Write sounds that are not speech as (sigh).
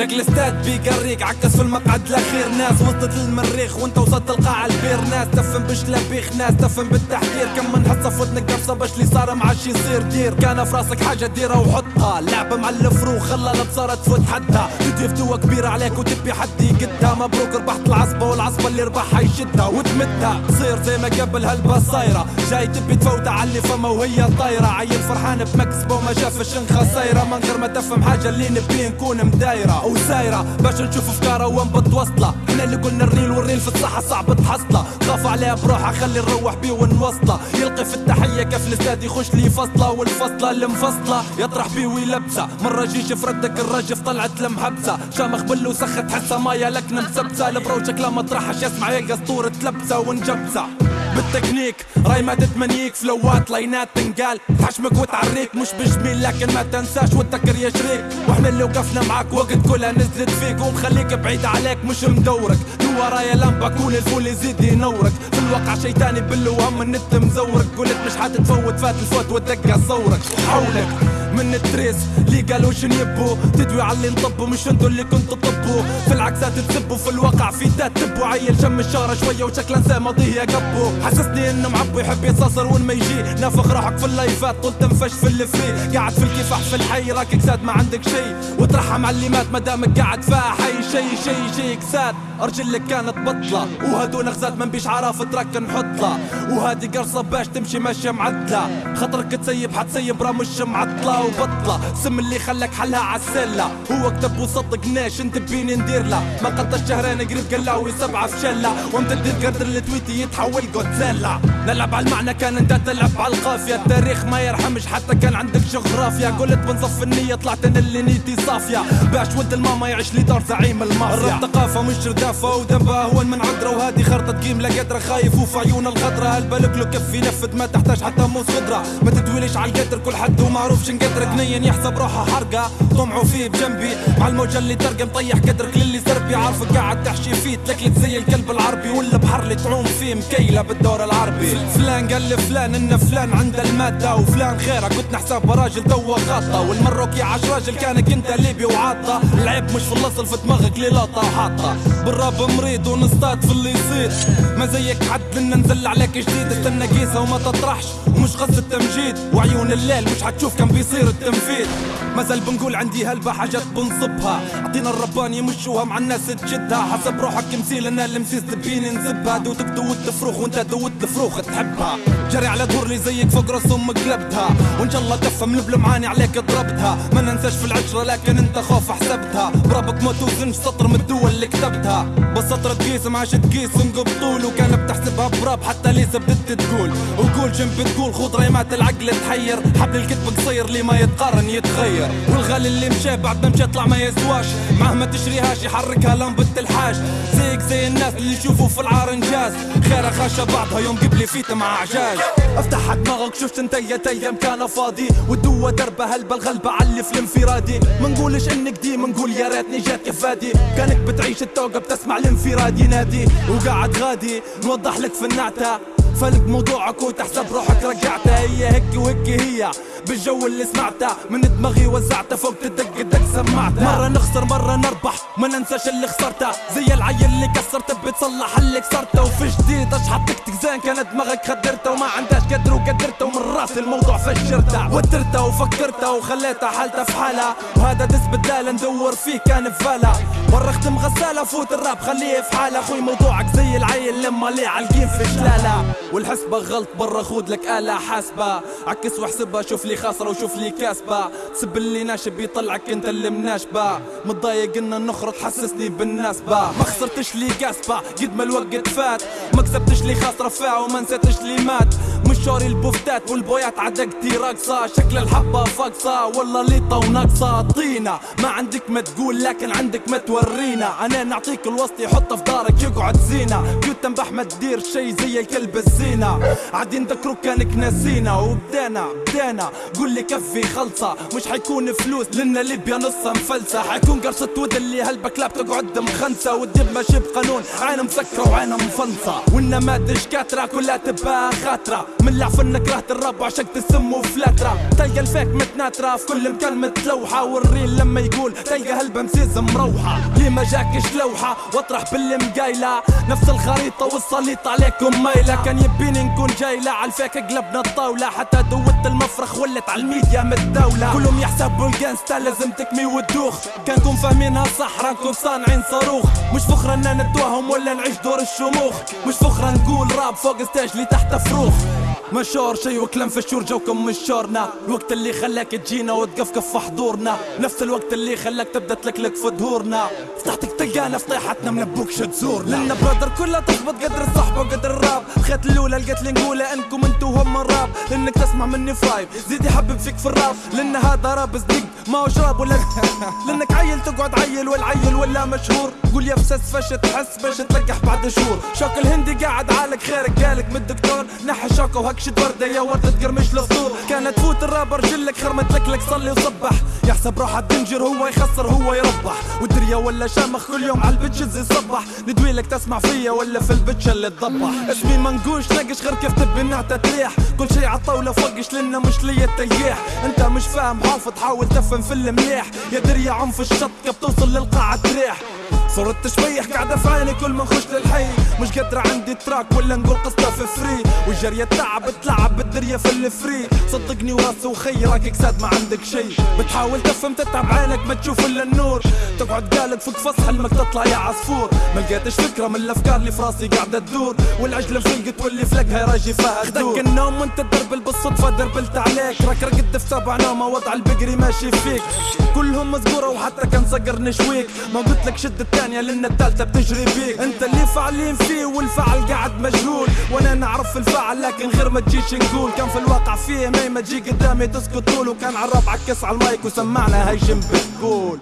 جاك الاستاد بيقريك عكس في المقعد الأخير. ناس وصلت للمريخ وانت وصلت القاعة البير. ناس تفهم بشلبيخ ناس تفهم بالتحذير. كم من حصة في ودنك قرصة باش اللي صار معاش يصير دير. كان في راسك حاجة ديرها وحطها. لعبة مع الفروخ خلى الابصار تفوت حدها. تدي فتوة كبيرة عليك وتبي حد يقدها. مبروك ربحت العصبة والعصبة اللي ربحها يشدها. وتمدها. تصير زي ما قبل هالبا صايرة. جاي تبي تفوت على اللي فما وهي طايرة. عيل فرحان بمكسبة وما شافش خسايرة من غير ما تفهم حاجة اللي نبي نكون مدايرة. وسايرة باش نشوف افكاره وين بتوصله إحنا اللي قلنا الريل والريل في الصحة صعب تحصله. خاف عليها بروحه خلي نروح بيه ونوصله. يلقي في التحية كيف الاستاد يخش لي فصلة والفصلة المفصلة. يطرح بيه ويلبسه. مرة جيش فردك الرجف طلعت المحبسة شامخ بلو سخت حسها مايا لك مسبسة. البروجك لا مطرحش يسمع يلقى اسطورة تلبسه ونجبسة. بالتكنيك راي ما تتمنيك فلوات لاينات تنقال. تحشمك وتعريك مش بجميل لكن ما تنساش وتذكر يا شريك وإحنا اللي وقفنا معاك وقت كلها نزلت فيك. ومخليك بعيد عليك مش مدورك. تو ورايا لمبة كون الفول يزيد ينورك. في الواقع شي تاني بالوهم النت مزورك. قلت مش حتتفوت فات الفوت وتدقى صورك. حولك. من التريس. اللي قالوا شن يبوا تدوي على اللي نطبوا مش انتو اللي كنتوا طبوا في العكسات تسبوا في الواقع في تات تبوا. عيل شم الشارة شوية وشكله انسى ماضيه قبو. حسسني انه معبو يحب يتصاصر وين ما يجي. نافخ روحك في اللايفات طول تنفش في الفري قاعد في الكفاح في الحي راك كساد ما عندك شي. وترحم على اللي مات مدامك قاعد فيها. حي شي شي شي كساد. ارجلك كانت بطلة. وهدو نغزات من بيش عراف ترك نحطها وهادي قرصة باش تمشي ماشية معدلة. خطرك تسيب حتسيب راه مش معطلة وبطلة سم اللي خلك حلها عالسلة هو كتب وصدقناش انت بيني ندير له ما قد الشهرين قريب قلاوي سبعة في شلة. وامتد القدر التويتي يتحول جودزيلا نلعب على المعنى كان انت تلعب على القافية. التاريخ ما يرحمش حتى كان عندك جغرافيا. قلت بنصف النية طلعت أنا اللي نيتي صافية. باش ولد الماما يعيش لي دار زعيم المافيا. ثقافة مش ردافة ودبا هو من عذرة وهادي خرطة قيم لا قدرة. خايف وفي عيون الغدرة هالبالك له كف ينفذ ما تحتاج حتى موس خضرة ما تتويليش على القدر. كل حد ومعروف شنقدر جنين يحسب روحه حرقة. طمعوا فيه بجنبي. مع الموجة اللي ترقى مطيح قدرك للي سربي. عارفك قاعد تحشي فيه تلكلك زي الكلب العربي. ولا بحر اللي تعوم فيه مكيلة بالدور العربي. فلان قال لفلان إن فلان عنده المادة. وفلان خيرة كنت نحسب راجل توا غطى والمروكي عاش راجل كانك انت ليبي وعاطة. العيب مش في الاصل في دماغك ليلاطة وحاطة. بالراب مريض ونصطاد في اللي يصير ما زيك حد لنا نزل عليك جديد. استنى قيسة وما تطرحش ومش قصة تمجيد وعيون الليل مش حتشوف كم بيصير التنفيذ مازال بنقول عندي هلبة حاجات بنصبها أعطينا الرباني يمشوها مع الناس تشدها. حسب روحك كمثيل أنا المسيس تبيني نسبها. دوتك دوت الفروخ وأنت دوت الفروخ تحبها. جري على دور لي زيك فوق راس أمك قلبتها. وإن شاء الله كفه من البلمعاني عليك ضربتها ما ننساش في العشرة لكن أنت خوف حسبتها. برابك ما توزنش سطر من الدول اللي كتبتها. بس سطر تقيس ما عادش تقيس. طول وكان بتحسبها براب. حتى ليس بدت تقول. وقول جنب تقول خذ ريمات العقل تحير. حبل الكتب قصير لي ما يتقارن يتغير. والغالي اللي مشى بعد ما مشى طلع ما يسواش. مهما تشريهاش يحركها لمبة الحاج زيك زي الناس اللي يشوفوا في العار انجاز. خيرها خاشة بعضها يوم قبلي فيت مع عجاز افتح دماغك شفت أنت يا تيم كان فاضي. والدوة دربة هلبة الغلبة علي في الانفرادي. ما نقولش إنك دي نقول يا ريتني جات كفادي كأنك بتعيش التوقة بتسمع الانفراد ينادي وقاعد غادي نوضح لك النعتة. فلك موضوعك وتحسب روحك رجعتها هي هيك وهيك هي. بالجو اللي سمعته. من دماغي وزعته فوق تدق دق سمعته. مرة نخسر مرة نربح. ما ننساش اللي خسرته. زي العيل اللي كسرته بتصلح اللي كسرته. وفي جديد اشحط زين. كانت دماغك خدرته وما عندهاش قدر وقدرته. ومن رأس الموضوع فشرته. وترته وفكرته وخليته حالته في حالة. وهذا دس بدال ندور فيه كان مرة اختم غسالة فوت الراب خليه في حالة. أخوي موضوعك زي العيل لما ليه عالقين في جلالة والحسبة غلط برا خود لك آلة حاسبة. عكس واحسبها شوف لي خاسرة وشوف لي كاسبة. تسب اللي ناشب يطلعك انت اللي مناشبة. متضايق ان النخرة تحسسني بالناسبة. ما خسرتش لي كاسبة قد ما الوقت فات. ما كسبتش لي خاسرة فيها وما نسيتش لي مات. مش شوري البوفتات والبويات عدقتي راقصة. شكل الحبة فاقصة. والله ليطة وناقصة طينة. ما عندك ما تقول لكن عندك ما تورينا. أنا نعطيك الوسط يحطه في دارك يقعد زينة. كنت تنبح ما تدير شي زي الكلب الزينة. عادين ذكروا كانك ناسينا وبدينا بدينا قول لي كفي خلصة مش حيكون فلوس لنا ليبيا نصها مفلسة. حيكون قرصة ود اللي هالبكلاب تقعد مخنسة. والدب ماشي بقانون عين مسكرة وعين مفنصة والنماذج كاترة كلها تبقى خاطرة من لعف إنك كرهت الراب وعشقت السم وفلاترة تلقى الفيك متناترة في كل مكان متلوحة. والريل لما يقول تلقى هلبة مسيز مروحة. ليه ما جاكش لوحة؟ واطرح باللي مقايلة. نفس الخريطة والسليط عليكم مايلة. كان يبيني نكون جايلة. عالفيك قلبنا الطاولة. حتى دوت المفرخ ولت على الميديا متداولة كلهم يحسبوا الجانستا لازم تكمي وتدوخ. كانكم فاهمينها صح راكم صانعين صاروخ. مش فخرة ان نتوهم ولا نعيش دور الشموخ. مش فخرة نقول راب فوق ستاج لي تحت فروخ. مشور شي وكلام في الشور جوكم مش شورنا. الوقت اللي خلاك تجينا وتقفقف في حضورنا. نفس الوقت اللي خلاك تبدأ تلكلك في ظهورنا فتحتك تلقانا فطيحتنا منبوكش تزورنا لنا برادر كلها تخبط قدر الصحبة وقدر الراب. خيط الأولى لقيت لي نقولها إنكم انتو هم الراب. لأنك تسمع مني فايب. زيد يحبب فيك في الراب. لأن هذا راب صدق ما هو شراب ولا (laughs) لأنك عيل تقعد عيل والعيل ولا مشهور. قول يا فسس فش تحس باش تلقح بعد شهور. شوك الهندي قاعد عالك خيرك قالك من الدكتور. نحى شوكة وهكشت ورده يا وردة تقرمش الصدور كانت تفوت الرابر جلك خرمت لك لك صلي وصبح. يحسب روحه الدنجر هو يخسر هو يربح. والدريا ولا شامخ كل يوم على البتشز يصبح ندوي لك تسمع فيا ولا في البتش اللي تضبح. اسمي منقوش ناقش غير كيف تبي نعتة تريح كل شي عالطاولة فوقش لنا مش ليا التياح أنت مش فاهم حافظ حاول تفهم في المليح يا دريا عنف الشط كيف توصل للقاعة تريح. صرت تشويح قاعدة في عيني كل ما نخش للحي مش قادرة عندي تراك ولا نقول قصة في فري. والجرية تعب تلعب بالدرية في الفري. صدقني وراسي وخي راك كساد ما عندك شي. بتحاول تفهم تتعب عينك ما تشوف إلا النور. تقعد قالك فوق فصح حلمك تطلع يا عصفور. ما لقيتش فكرة من الأفكار اللي في راسي قاعدة تدور. والعجلة فلقت واللي فلقها راجي فيها خدك النوم وانت تدربل بالصدفة دربلت عليك. راك رقد في سبع نومة وضع البقري ماشي فيك. كلهم مزقورة وحتى كان صقر نشويك. ما قلت لك شد الثانية لأن الثالثة بتجري بيك. أنت اللي فعلين فيه والفعل قاعد مجهول. وأنا نعرف الفعل لكن غير ما تجيش نقول. كان في الواقع فيه ما ما تجي قدامي تسكت طول. وكان على الربع عكس على المايك وسمعنا هاي هيجم بتقول